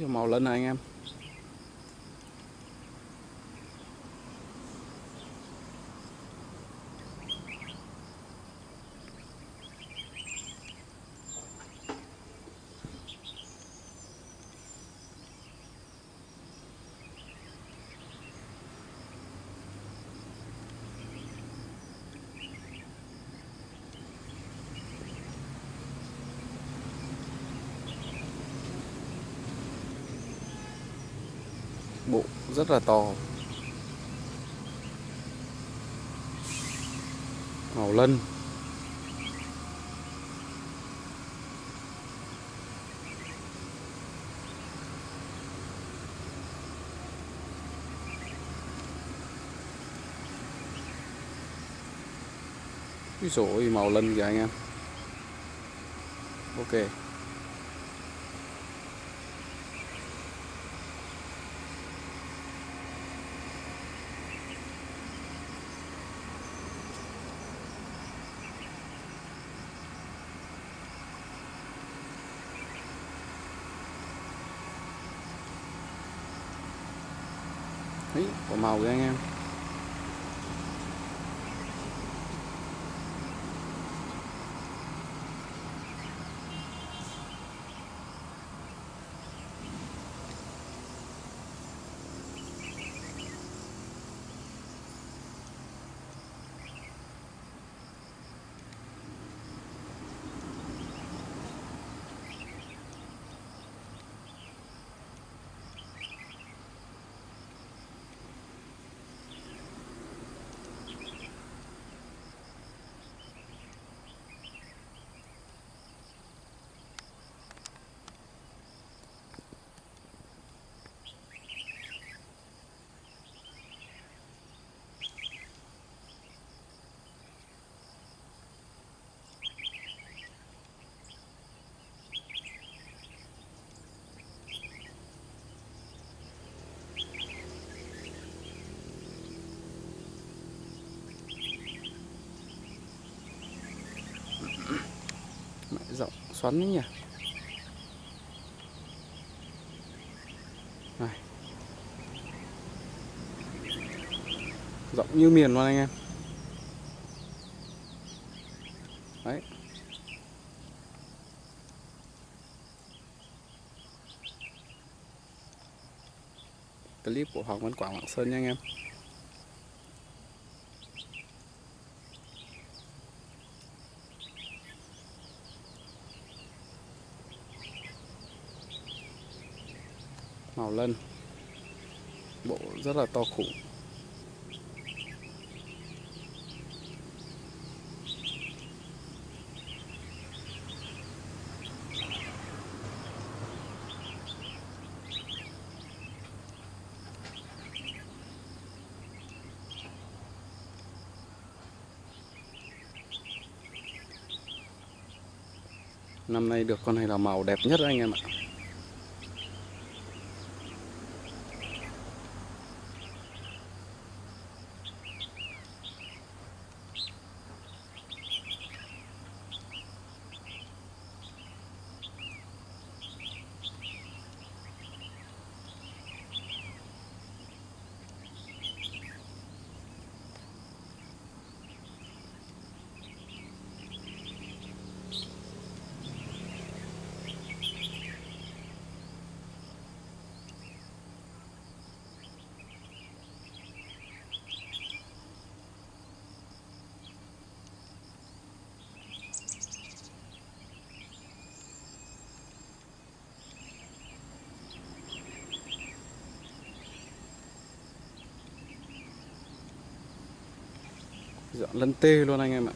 Màu lên này anh em. Bộ rất là to. Màu lân. Ví dụ màu lân kìa anh em. Ok Đấy, có màu kìa anh em Mẹ rộng xoắn đấy nhỉ? Này. Rộng như miền luôn anh em. Đấy. Clip của Hoàng Văn Quảng Lạng Sơn nha anh em. Màu lân bộ rất là to khủng. Năm nay được con này là màu đẹp nhất anh em ạ. Dọn lân tê luôn anh em ạ.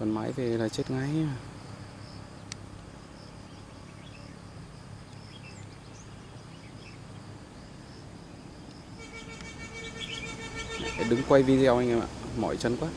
còn máy về là chết ngay. Đứng quay video anh em ạ, mỏi chân quá.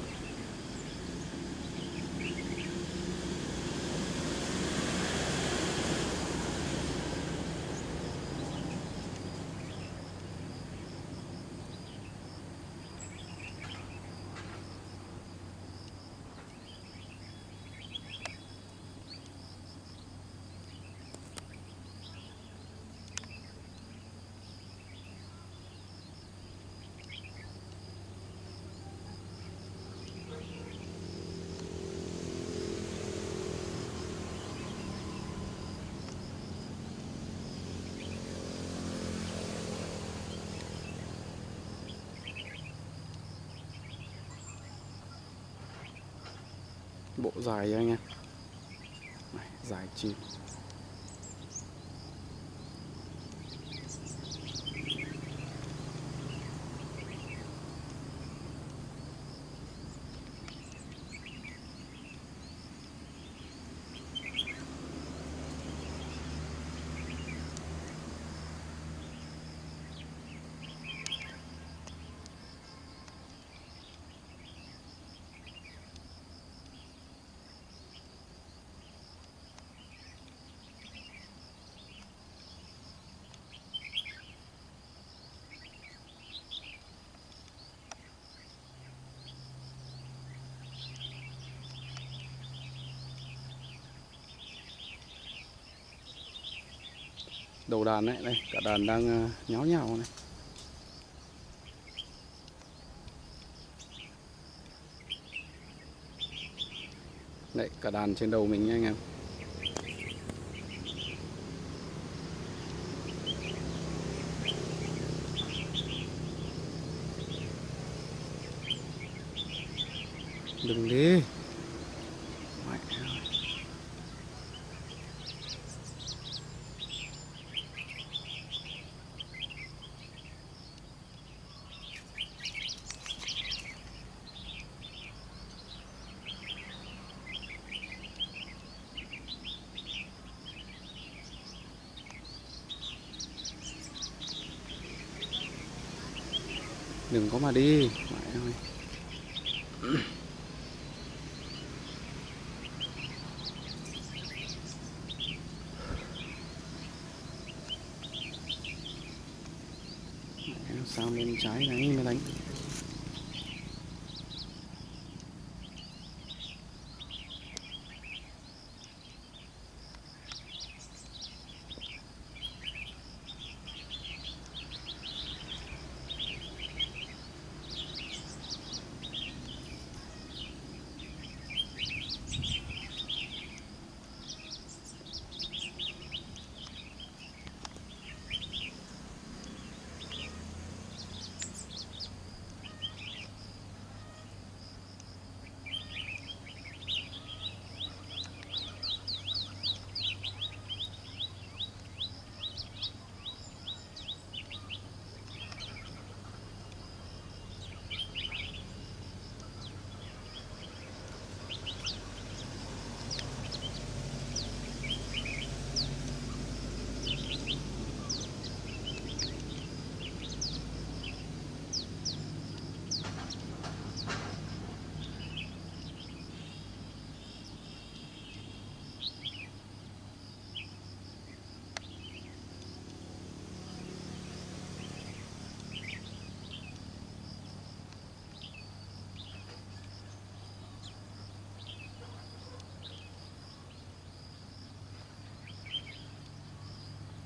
Bộ dài anh em. Này, dài chim. Đầu đàn đấy đây, cả đàn đang ờ, nháo nhào này. Đấy, cả đàn trên đầu mình nha anh em. Đừng đi Mẹ ơi đừng có mà đi. Mẹ ơi. Sao bên trái này mới đánh?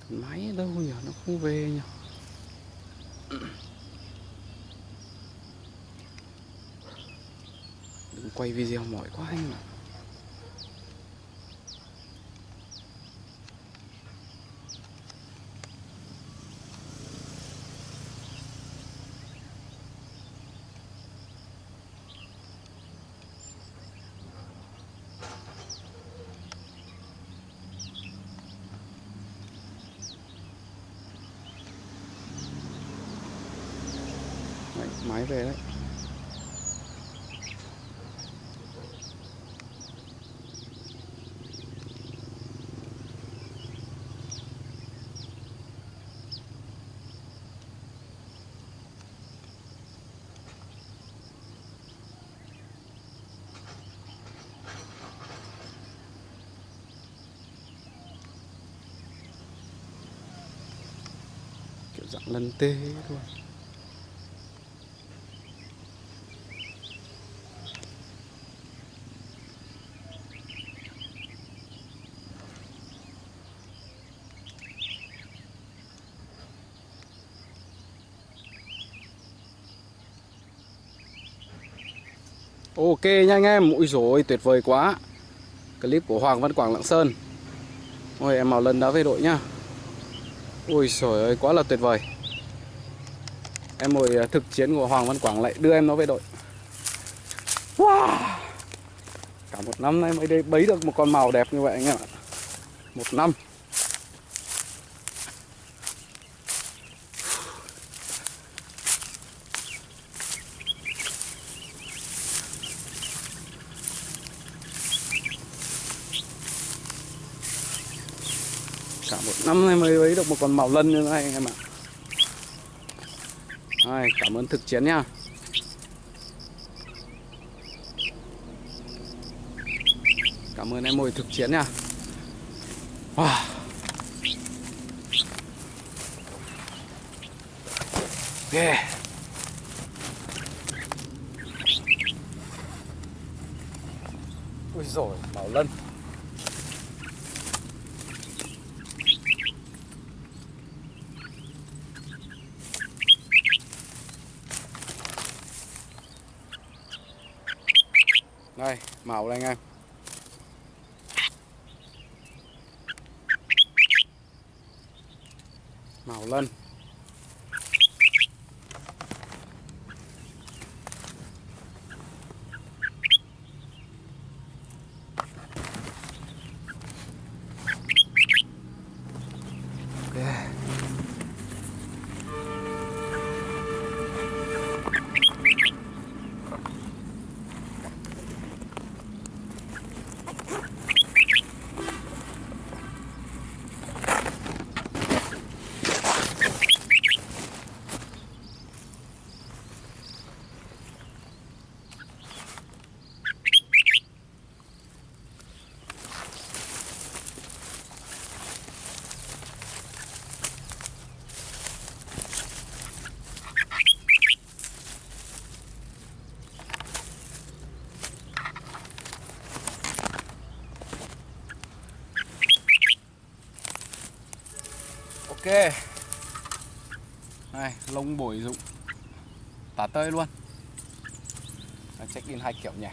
Máy đâu nhỉ nó không về nhỉ đừng quay video mỏi quá anh ạ à. về đấy. Kiểu dạng lân tê luôn Ok nha anh em, ui rồi tuyệt vời quá. Clip của Hoàng Văn Quảng Lạng Sơn. Ôi em màu lần đã về đội nhá. Ui trời ơi quá là tuyệt vời. Em ngồi à, thực chiến của Hoàng Văn Quảng lại đưa em nó về đội. Wow! Cả một năm nay mới đây bấy được một con màu đẹp như vậy anh em ạ. Một năm cả một năm nay mới lấy được một con màu lân như thế này anh em ạ Rồi, cảm ơn thực chiến nha cảm ơn em mồi thực chiến nha wow. yeah. ui rồi bảo lân đây màu đây anh em. Màu lên. Ok. Này, lông bổi dụng. Tả tơi luôn. Check in hai kiểu nhỉ?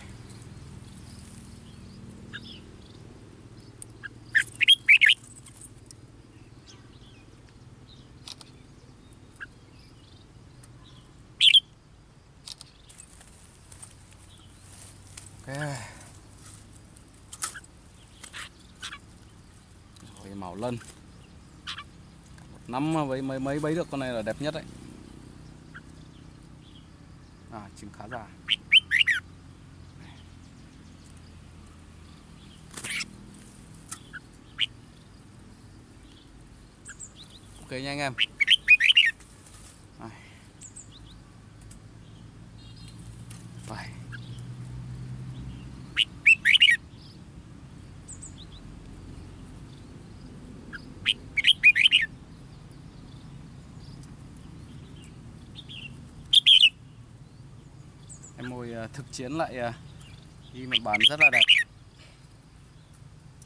Ok. Rồi, màu lân năm với mấy mấy bấy được con này là đẹp nhất đấy. À trứng khá già. Ok nha anh em. Bye em mồi à, Ờ, thực chiến lại ờ, ghi đi một bán rất là đẹp.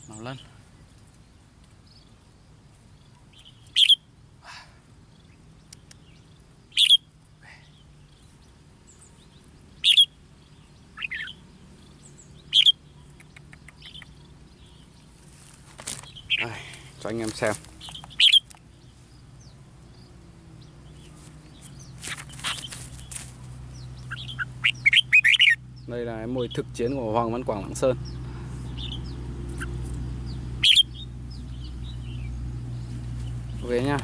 Màu lân. Đây, cho anh em xem đây là em mồi thực chiến của Hoàng Văn Quảng Lạng Sơn. Ok nha.